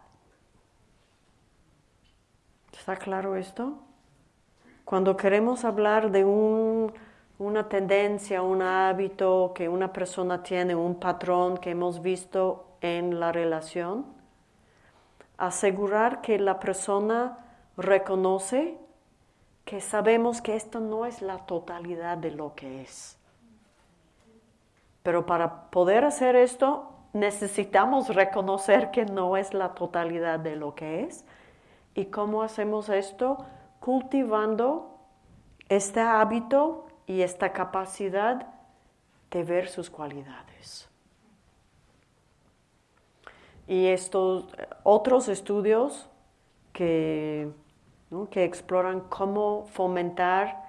¿Está claro esto? Cuando queremos hablar de una tendencia, un hábito que una persona tiene, un patrón que hemos visto en la relación, asegurar que la persona reconoce que sabemos que esto no es la totalidad de lo que es. Pero para poder hacer esto necesitamos reconocer que no es la totalidad de lo que es ¿Y cómo hacemos esto? Cultivando este hábito y esta capacidad de ver sus cualidades. Y estos otros estudios que, que exploran cómo fomentar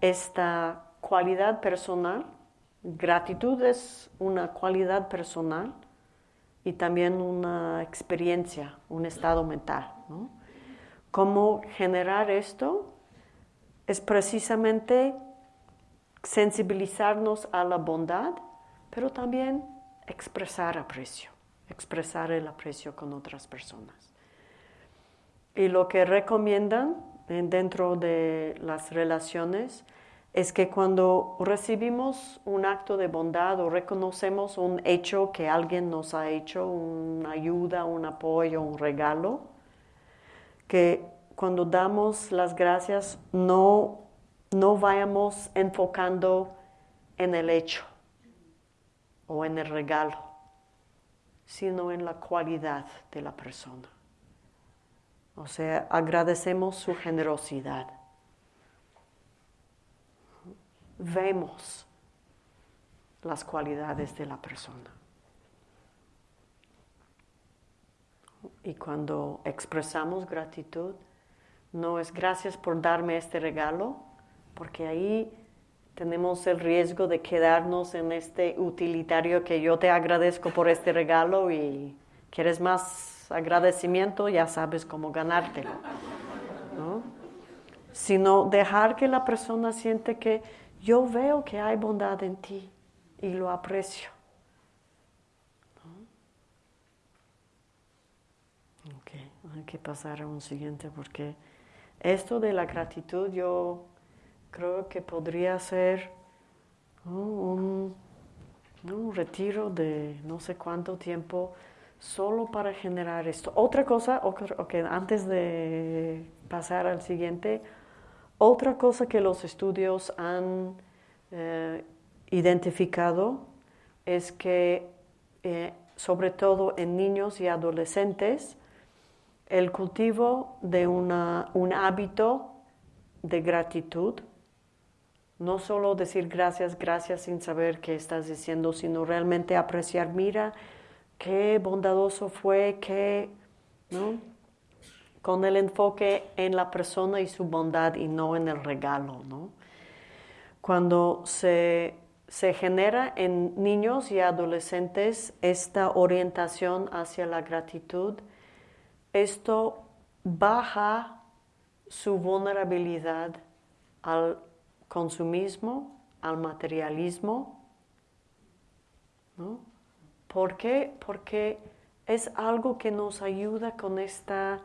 esta cualidad personal, gratitud es una cualidad personal, y también una experiencia, un estado mental. ¿Cómo generar esto? Es precisamente sensibilizarnos a la bondad, pero también expresar aprecio, expresar el aprecio con otras personas. Y lo que recomiendan dentro de las relaciones es que cuando recibimos un acto de bondad o reconocemos un hecho que alguien nos ha hecho, una ayuda, un apoyo, un regalo, que cuando damos las gracias no, no vayamos enfocando en el hecho o en el regalo, sino en la cualidad de la persona. O sea, agradecemos su generosidad vemos las cualidades de la persona. Y cuando expresamos gratitud, no es gracias por darme este regalo, porque ahí tenemos el riesgo de quedarnos en este utilitario que yo te agradezco por este regalo y quieres más agradecimiento, ya sabes cómo ganártelo. Sino dejar que la persona siente que yo veo que hay bondad en ti y lo aprecio. hay que pasar a un siguiente porque esto de la gratitud yo creo que podría ser un, retiro de no sé cuánto tiempo solo para generar esto. Otra cosa, antes de pasar al siguiente, otra cosa que los estudios han eh, identificado es que, eh, sobre todo en niños y adolescentes, el cultivo de un hábito de gratitud no solo decir gracias, gracias sin saber qué estás diciendo, sino realmente apreciar, mira, qué bondadoso fue, qué, ¿no? Con el enfoque en la persona y su bondad y no en el regalo, ¿no? Cuando se, se genera en niños y adolescentes esta orientación hacia la gratitud, esto baja su vulnerabilidad al consumismo, al materialismo. ¿no? ¿Por qué? Porque es algo que nos ayuda con esta,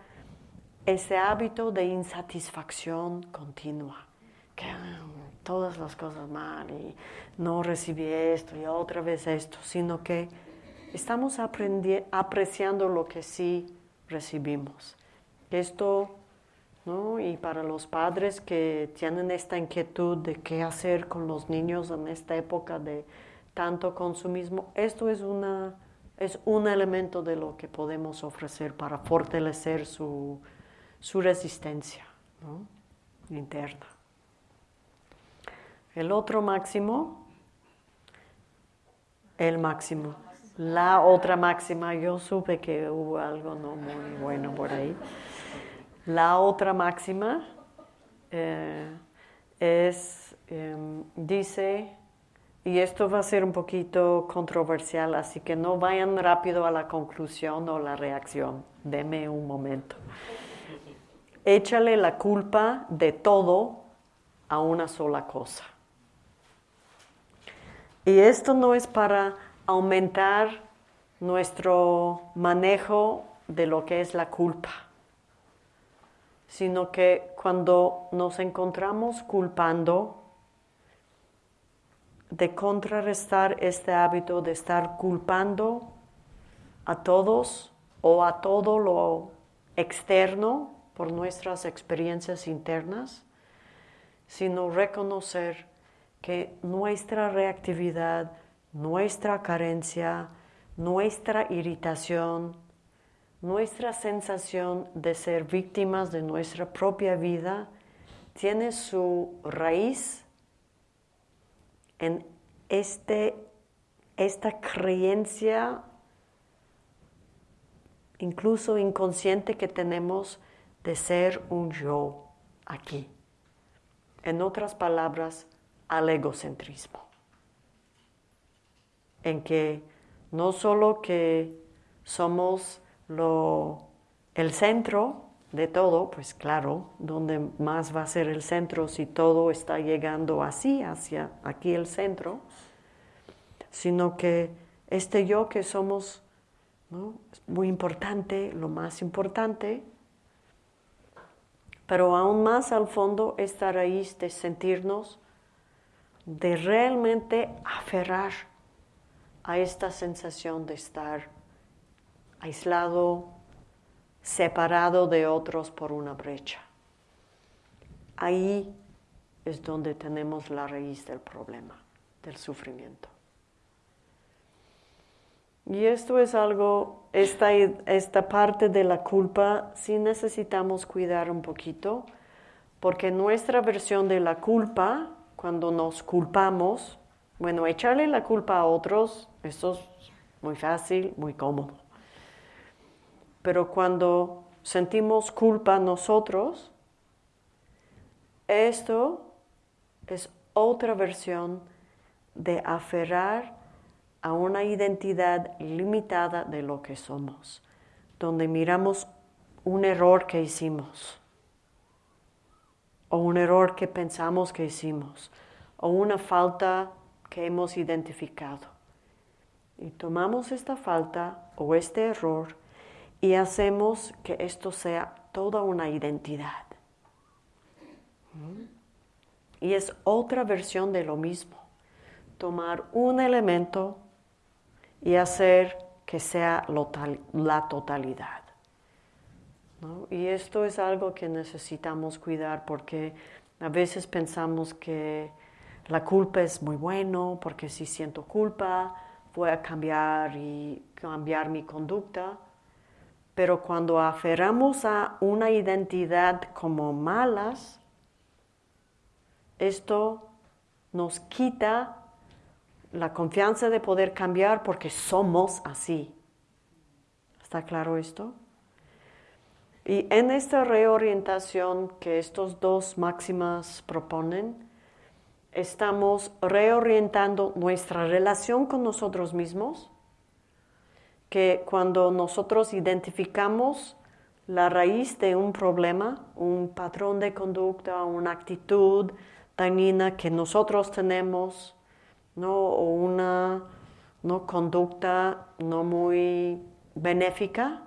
ese hábito de insatisfacción continua. Que ah, todas las cosas mal y no recibí esto y otra vez esto, sino que estamos apreciando lo que sí recibimos. Esto y para los padres que tienen esta inquietud de qué hacer con los niños en esta época de tanto consumismo, esto es, una, es un elemento de lo que podemos ofrecer para fortalecer su, resistencia interna. El otro máximo, el máximo. La otra máxima, yo supe que hubo algo no muy bueno por ahí. La otra máxima eh, es, em, dice, y esto va a ser un poquito controversial, así que no vayan rápido a la conclusión o la reacción. Deme un momento. Échale la culpa de todo a una sola cosa. Y esto no es para aumentar nuestro manejo de lo que es la culpa sino que cuando nos encontramos culpando, de contrarrestar este hábito de estar culpando a todos o a todo lo externo por nuestras experiencias internas, sino reconocer que nuestra reactividad, nuestra carencia, nuestra irritación, nuestra sensación de ser víctimas de nuestra propia vida tiene su raíz en este, esta creencia incluso inconsciente que tenemos de ser un yo aquí. En otras palabras, al egocentrismo. En que no solo que somos lo, el centro de todo, pues claro, donde más va a ser el centro si todo está llegando así, hacia aquí el centro, sino que este yo que somos muy importante, lo más importante, pero aún más al fondo esta raíz de sentirnos, de realmente aferrar a esta sensación de estar aislado, separado de otros por una brecha. Ahí es donde tenemos la raíz del problema, del sufrimiento. Y esto es algo, esta, esta parte de la culpa sí necesitamos cuidar un poquito, porque nuestra versión de la culpa, cuando nos culpamos, bueno, echarle la culpa a otros, esto es muy fácil, muy cómodo pero cuando sentimos culpa nosotros, esto es otra versión de aferrar a una identidad limitada de lo que somos, donde miramos un error que hicimos, o un error que pensamos que hicimos, o una falta que hemos identificado. Y tomamos esta falta o este error y hacemos que esto sea toda una identidad. Y es otra versión de lo mismo, tomar un elemento y hacer que sea la totalidad. Y esto es algo que necesitamos cuidar porque a veces pensamos que la culpa es muy bueno, porque si siento culpa voy a cambiar y cambiar mi conducta, pero cuando aferramos a una identidad como malas, esto nos quita la confianza de poder cambiar porque somos así. ¿Está claro esto? Y en esta reorientación que estos dos máximas proponen, estamos reorientando nuestra relación con nosotros mismos, que cuando nosotros identificamos la raíz de un problema, un patrón de conducta, una actitud dañina que nosotros tenemos, ¿no? o una ¿no? conducta no muy benéfica,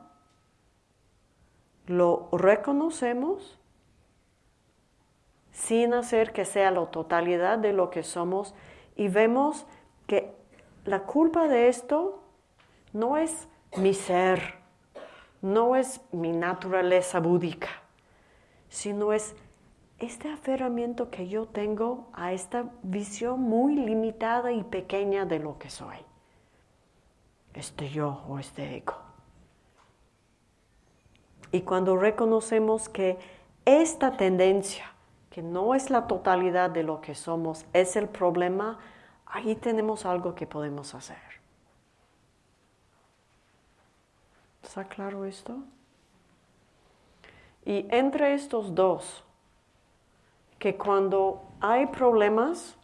lo reconocemos sin hacer que sea la totalidad de lo que somos y vemos que la culpa de esto no es mi ser, no es mi naturaleza búdica, sino es este aferramiento que yo tengo a esta visión muy limitada y pequeña de lo que soy, este yo o este ego. Y cuando reconocemos que esta tendencia, que no es la totalidad de lo que somos, es el problema, ahí tenemos algo que podemos hacer. ¿Está claro esto? Y entre estos dos, que cuando hay problemas,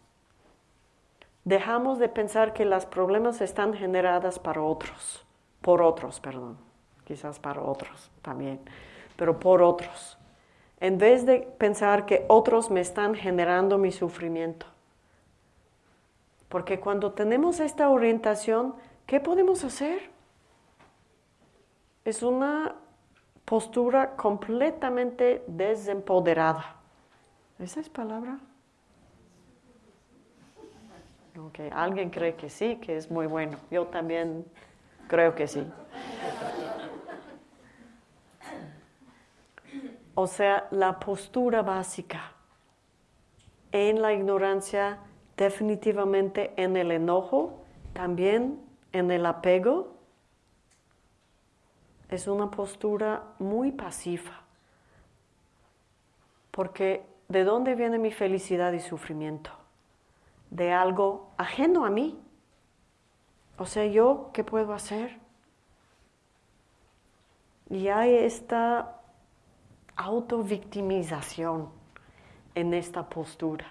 dejamos de pensar que los problemas están generados para otros, por otros, perdón quizás para otros también, pero por otros. En vez de pensar que otros me están generando mi sufrimiento. Porque cuando tenemos esta orientación, ¿qué podemos hacer? Es una postura completamente desempoderada. ¿Esa es palabra? Ok, alguien cree que sí, que es muy bueno. Yo también creo que sí. O sea, la postura básica en la ignorancia, definitivamente en el enojo, también en el apego, es una postura muy pasiva. Porque ¿de dónde viene mi felicidad y sufrimiento? De algo ajeno a mí. O sea, yo, ¿qué puedo hacer? Y hay esta autovictimización en esta postura,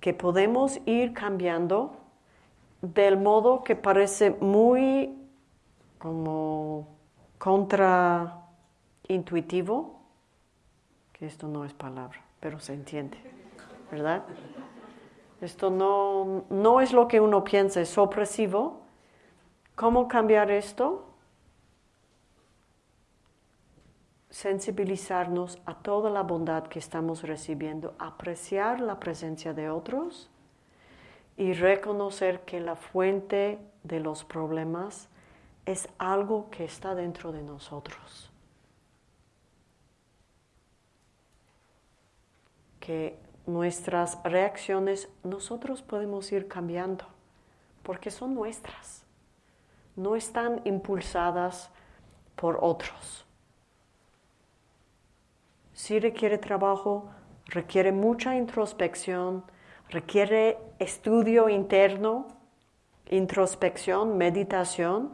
que podemos ir cambiando del modo que parece muy como contraintuitivo, que esto no es palabra, pero se entiende, ¿verdad? Esto no, no es lo que uno piensa, es opresivo. ¿Cómo cambiar esto? sensibilizarnos a toda la bondad que estamos recibiendo, apreciar la presencia de otros y reconocer que la fuente de los problemas es algo que está dentro de nosotros. Que nuestras reacciones nosotros podemos ir cambiando porque son nuestras, no están impulsadas por otros sí requiere trabajo, requiere mucha introspección, requiere estudio interno, introspección, meditación,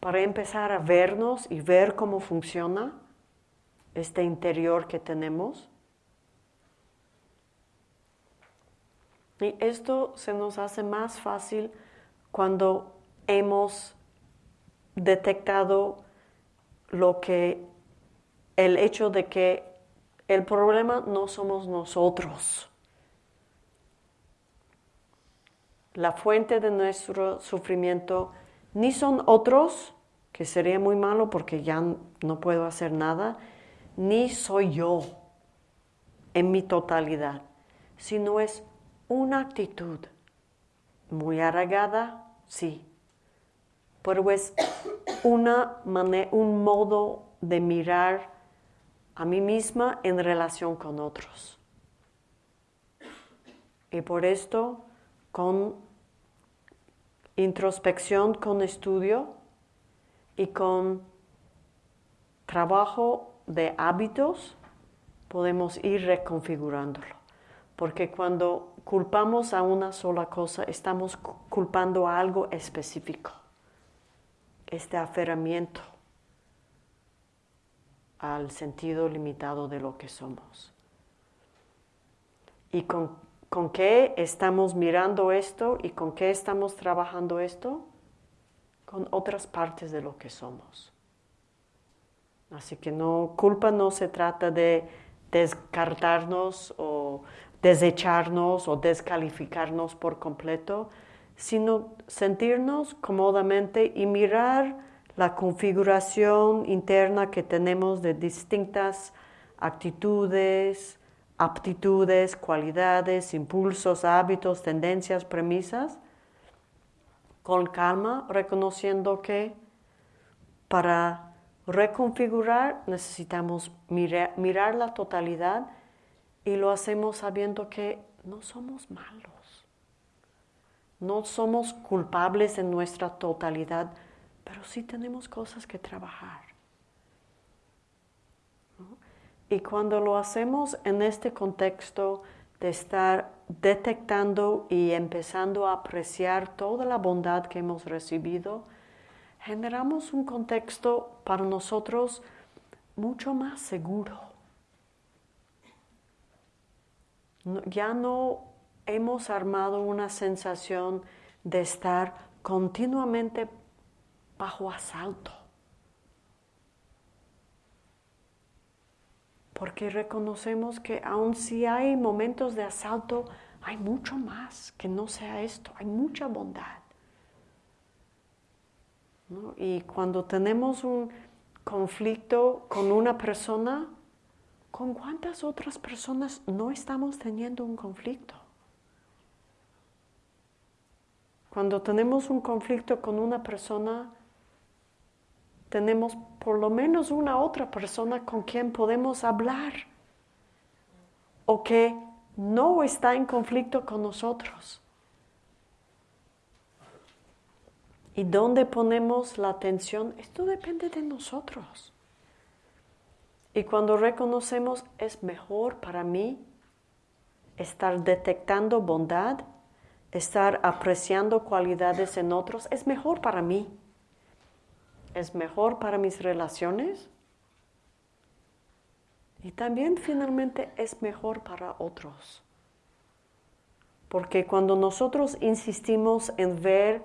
para empezar a vernos y ver cómo funciona este interior que tenemos. Y esto se nos hace más fácil cuando hemos detectado lo que el hecho de que el problema no somos nosotros. La fuente de nuestro sufrimiento ni son otros, que sería muy malo porque ya no puedo hacer nada, ni soy yo en mi totalidad, sino es una actitud muy arraigada, sí, pero es una un modo de mirar a mí misma en relación con otros. Y por esto, con introspección, con estudio y con trabajo de hábitos, podemos ir reconfigurándolo. Porque cuando culpamos a una sola cosa, estamos culpando a algo específico. Este aferramiento al sentido limitado de lo que somos. ¿Y con, con qué estamos mirando esto y con qué estamos trabajando esto? Con otras partes de lo que somos. Así que no, culpa no se trata de descartarnos o desecharnos o descalificarnos por completo, sino sentirnos cómodamente y mirar la configuración interna que tenemos de distintas actitudes, aptitudes, cualidades, impulsos, hábitos, tendencias, premisas, con calma, reconociendo que para reconfigurar necesitamos mirar, la totalidad y lo hacemos sabiendo que no somos malos, no somos culpables en nuestra totalidad, pero sí tenemos cosas que trabajar. Y cuando lo hacemos en este contexto de estar detectando y empezando a apreciar toda la bondad que hemos recibido, generamos un contexto para nosotros mucho más seguro. Ya no hemos armado una sensación de estar continuamente bajo asalto. Porque reconocemos que aun si hay momentos de asalto, hay mucho más que no sea esto, hay mucha bondad. Y cuando tenemos un conflicto con una persona, ¿con cuántas otras personas no estamos teniendo un conflicto? Cuando tenemos un conflicto con una persona, tenemos por lo menos una otra persona con quien podemos hablar o que no está en conflicto con nosotros. ¿Y dónde ponemos la atención? Esto depende de nosotros. Y cuando reconocemos es mejor para mí estar detectando bondad, estar apreciando cualidades en otros, es mejor para mí. Es mejor para mis relaciones. Y también finalmente es mejor para otros. Porque cuando nosotros insistimos en ver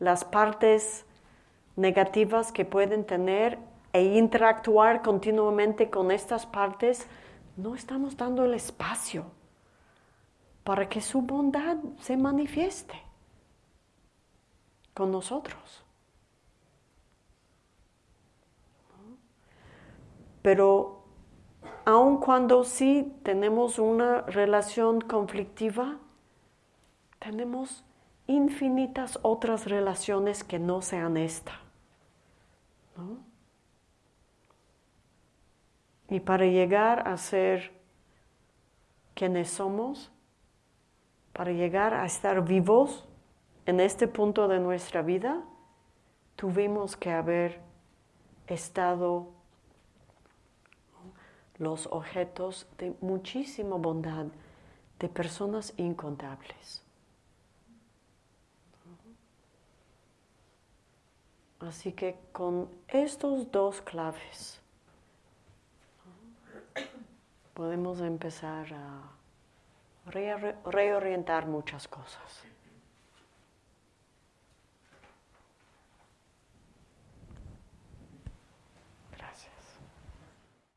las partes negativas que pueden tener e interactuar continuamente con estas partes, no estamos dando el espacio para que su bondad se manifieste con nosotros. Pero aun cuando sí tenemos una relación conflictiva, tenemos infinitas otras relaciones que no sean esta. Y para llegar a ser quienes somos, para llegar a estar vivos en este punto de nuestra vida, tuvimos que haber estado los objetos de muchísima bondad de personas incontables. Así que con estos dos claves podemos empezar a reorientar muchas cosas.